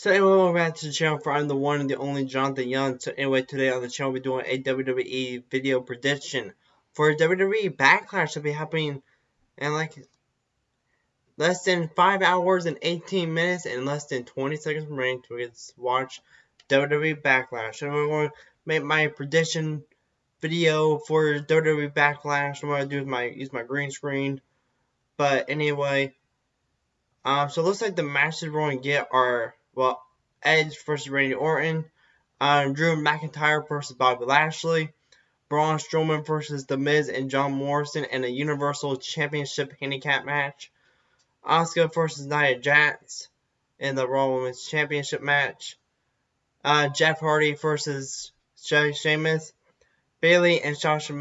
So anyway, welcome back to the channel for I'm the one and the only Jonathan Young. So anyway, today on the channel we're doing a WWE video prediction for WWE Backlash to be happening in like less than 5 hours and 18 minutes and less than 20 seconds remaining to watch WWE Backlash. And I'm going to make my prediction video for WWE Backlash. I'm going to do my use my green screen. But anyway, um, so it looks like the matches we're going to get are well, Edge versus Randy Orton, um, Drew McIntyre versus Bobby Lashley, Braun Strowman versus The Miz and John Morrison in a Universal Championship Handicap match, Asuka versus Nia Jax in the Raw Women's Championship match, uh, Jeff Hardy versus Sheamus, Bayley and Sasha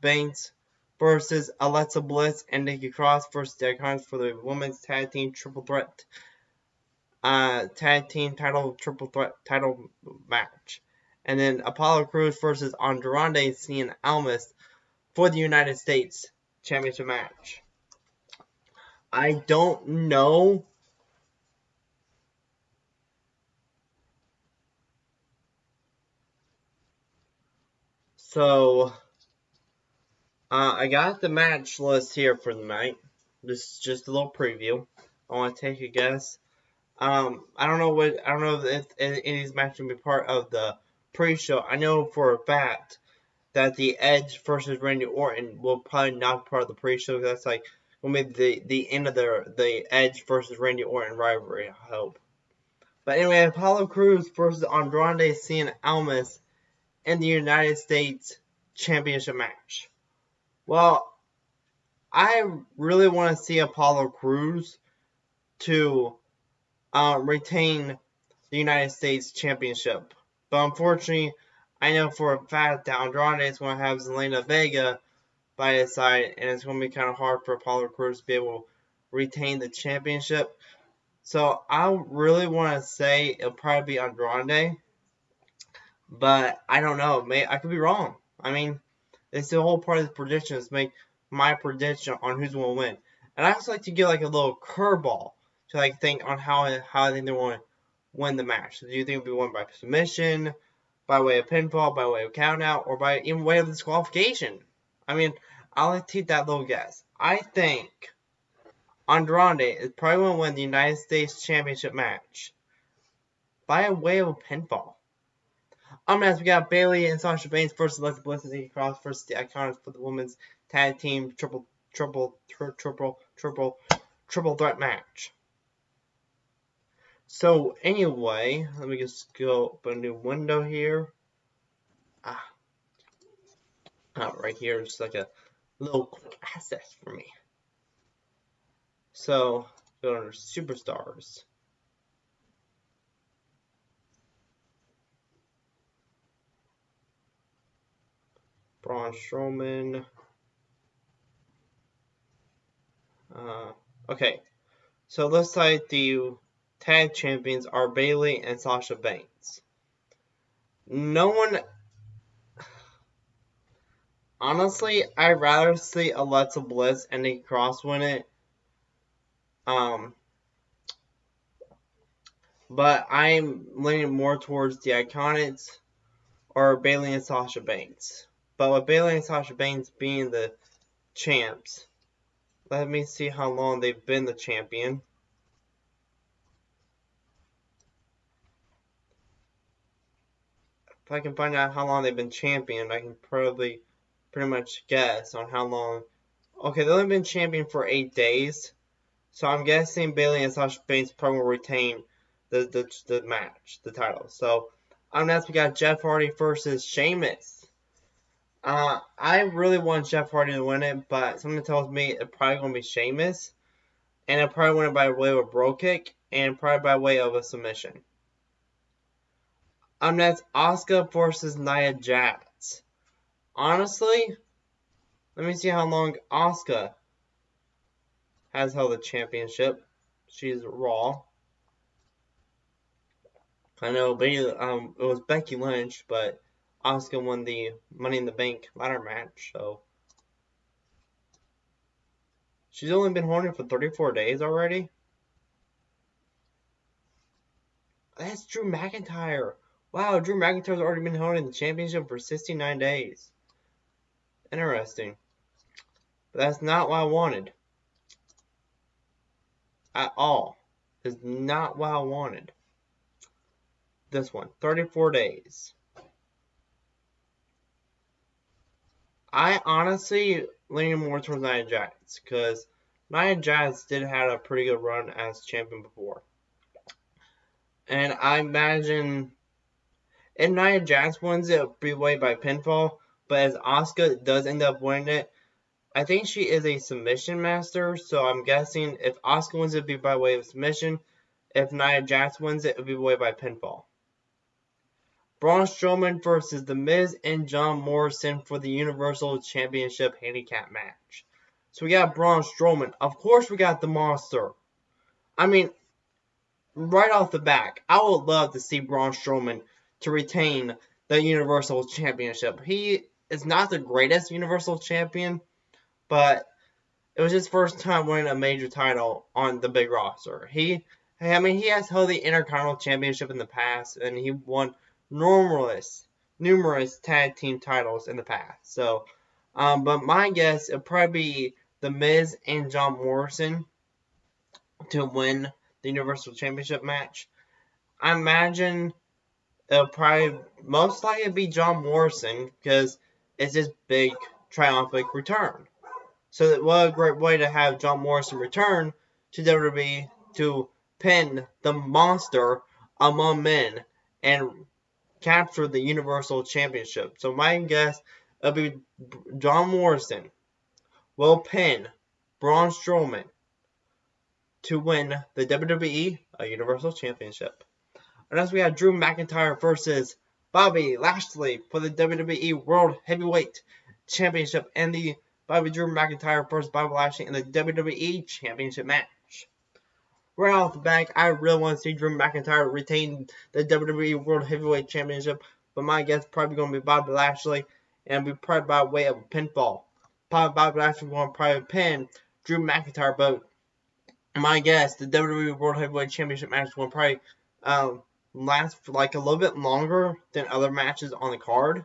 Banks versus Alexa Bliss and Nikki Cross versus Icons for the Women's Tag Team Triple Threat uh, tag team title triple threat title match. And then Apollo Crews versus Andrade Cien Almas for the United States Championship match. I don't know. So, uh, I got the match list here for the night. This is just a little preview. I want to take a guess um, I don't know what I don't know if any of these matches will be part of the pre-show. I know for a fact that the Edge versus Randy Orton will probably not be part of the pre-show. That's like will be the the end of the the Edge versus Randy Orton rivalry. I hope. But anyway, Apollo Crews versus Andrade Cien Almas in the United States Championship match. Well, I really want to see Apollo Crews to uh, retain the United States Championship. But unfortunately, I know for a fact that Andrade is going to have Zelina Vega by his side, and it's going to be kind of hard for Apollo Crews to be able to retain the championship. So I really want to say it'll probably be Andrade, but I don't know. May I could be wrong. I mean, it's the whole part of the prediction is make my prediction on who's going to win. And I also like to give like a little curveball to like think on how how I think they want to win the match. So do you think it'll be won by submission, by way of pinfall, by way of countout, or by even way of disqualification? I mean, I'll take that little guess. I think Andrade is probably going to win the United States Championship match by a way of a pinfall. Um, next we got Bayley and Sasha Banks versus Alexa Bliss and Nikki Cross versus the Iconics for the women's tag team triple triple triple triple triple triple threat match. So anyway, let me just go open a new window here. Ah, oh, right here is like a little quick access for me. So go under superstars. Braun Strowman. Uh, okay, so let's like the tag champions are Bayley and Sasha Banks. No one. Honestly, I'd rather see Alexa Bliss and Nikki Cross win it. Um, but I'm leaning more towards the Iconics or Bayley and Sasha Banks. But with Bayley and Sasha Banks being the champs, let me see how long they've been the champion. If I can find out how long they've been champion, I can probably pretty much guess on how long. Okay, they've only been champion for eight days, so I'm guessing Bayley and Sasha Banks probably will retain the, the the match, the title. So on next we got Jeff Hardy versus Sheamus. Uh, I really want Jeff Hardy to win it, but something tells me it's probably going to be Sheamus. And it probably win it by way of a Brogue Kick and probably by way of a submission. Um, that's Asuka versus Nia Jax. Honestly, let me see how long Asuka has held the championship. She's Raw. I know um, it was Becky Lynch, but Asuka won the Money in the Bank ladder match, so. She's only been holding for 34 days already. that's Drew McIntyre. Wow, Drew McIntyre's already been holding the championship for 69 days. Interesting. But that's not what I wanted. At all. Is not what I wanted. This one, 34 days. I honestly lean more towards Nia Jax because Nia Jax did have a pretty good run as champion before. And I imagine if Nia Jax wins it, be way by pinfall. But as Asuka does end up winning it, I think she is a submission master. So I'm guessing if Asuka wins it, it'll be by way of submission. If Nia Jax wins it, it'll be way by pinfall. Braun Strowman versus The Miz and John Morrison for the Universal Championship Handicap match. So we got Braun Strowman. Of course, we got the monster. I mean, right off the back, I would love to see Braun Strowman to retain the Universal Championship. He is not the greatest Universal Champion, but it was his first time winning a major title on the big roster. He, I mean, he has held the Intercontinental Championship in the past, and he won numerous, numerous tag team titles in the past. So, um, but my guess it'll probably be the Miz and John Morrison to win the Universal Championship match. I imagine it'll probably most likely be John Morrison because it's his big triumphant return. So what a great way to have John Morrison return to WWE to pin the monster among men and capture the Universal Championship. So my guess it'll be John Morrison will pin Braun Strowman to win the WWE Universal Championship. And as we have Drew McIntyre versus Bobby Lashley for the WWE World Heavyweight Championship and the Bobby Drew McIntyre versus Bobby Lashley in the WWE Championship match. Right off the back, I really want to see Drew McIntyre retain the WWE World Heavyweight Championship, but my guess is probably going to be Bobby Lashley, and be probably by way of a pinfall. Probably Bobby Lashley going to probably pin Drew McIntyre, but my guess, the WWE World Heavyweight Championship match will probably um, last like a little bit longer than other matches on the card.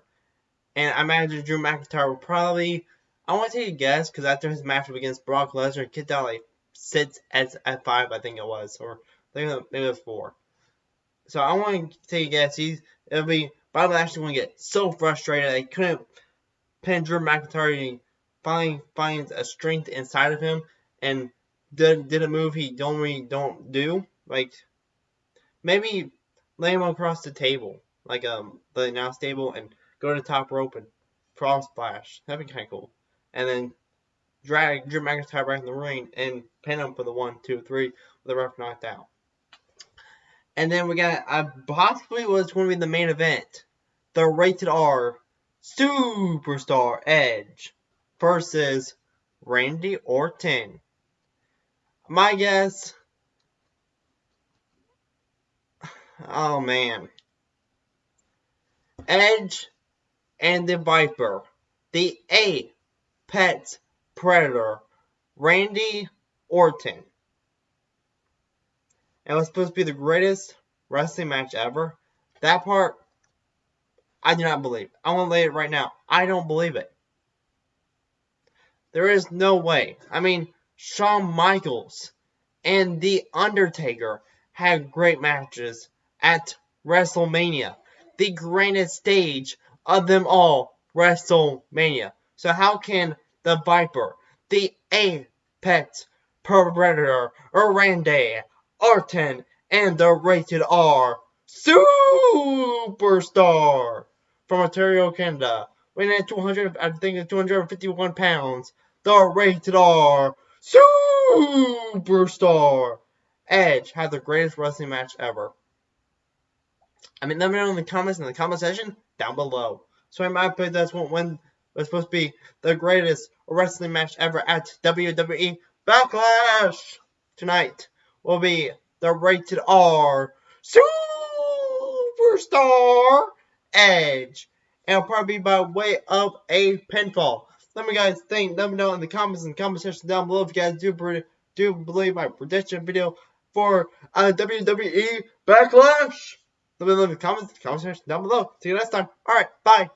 And I imagine Drew McIntyre will probably, I want to take a guess, because after his match against Brock Lesnar, get down like sits at, at five, I think it was, or I think it was four. So I want to take a guess. He's it'll be Bobby Lashley going to get so frustrated they couldn't pin Drew McIntyre. He finally finds a strength inside of him and did did a move he normally don't do, like maybe lay him across the table, like um the announce table, and go to the top rope and cross splash. That'd be kind of cool. And then drag Drew McIntyre back in the ring and pin him for the one, two, three with the ref knocked out. And then we got I possibly was going to be the main event, the rated R Superstar Edge versus Randy Orton. My guess. Oh man. Edge and the Viper, the A Pet Predator, Randy Orton. It was supposed to be the greatest wrestling match ever. That part, I do not believe. I want to lay it right now. I don't believe it. There is no way. I mean, Shawn Michaels and The Undertaker had great matches at WrestleMania, the grandest stage of them all, WrestleMania. So how can the Viper, the Apex Predator, Randy Orton, and the Rated R Superstar from Ontario, Canada, weighing at 200, I think it's 251 pounds, the Rated R Superstar. Edge had the greatest wrestling match ever. I mean, let me know in the comments in the comment section down below. So in my opinion, that's what when was supposed to be the greatest wrestling match ever at WWE Backlash. Tonight will be the rated R Superstar Edge. And probably by way of a pinfall. Let me guys think. Let me know in the comments and comment section down below if you guys do do believe my prediction video for uh, WWE Backlash. Let me leave in the comment section down below. See you next time. All right, bye.